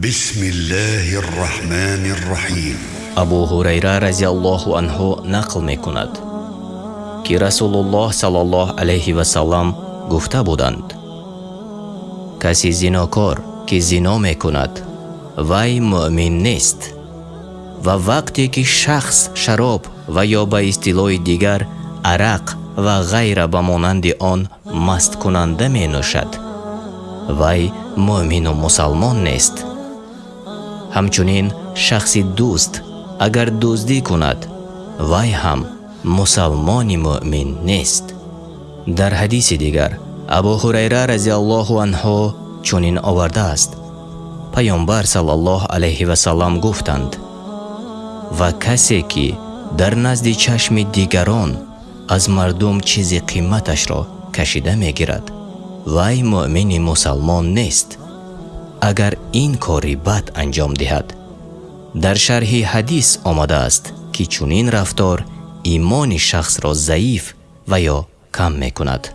بسم الله الرحمن الرحيم абу ҳурайра разиаллоҳу анҳу нақл мекунад ки расулуллоҳ салаллоҳ алайҳи васалам гуфта буданд каси зинокор ки зино мекунад вай муъмин нест ва вақте ки шахс шароб ва ё ба истилои дигар арақ ва ғайра ба монанди он масткунанда менӯшад вай муъмину мусалмон нест ҳамчунин шахси дӯст агар дуздӣ кунад вай ҳам мусалмони муъмин нест. Дар ҳадиси дигар абу ҳурайра разиаллоҳу анҳу чунин овардааст. Паёмбар салаллоҳ алайҳи васалам гуфтанд ва касе ки дар назди чашми дигарон аз мардум чизи қиматашро кашида мегирад вай муъмини мусалмон нест اگر این کاری بد انجام دهد در شرح حدیث آمده است که چونین رفتار ایمان شخص را ضعیف و یا کم می کند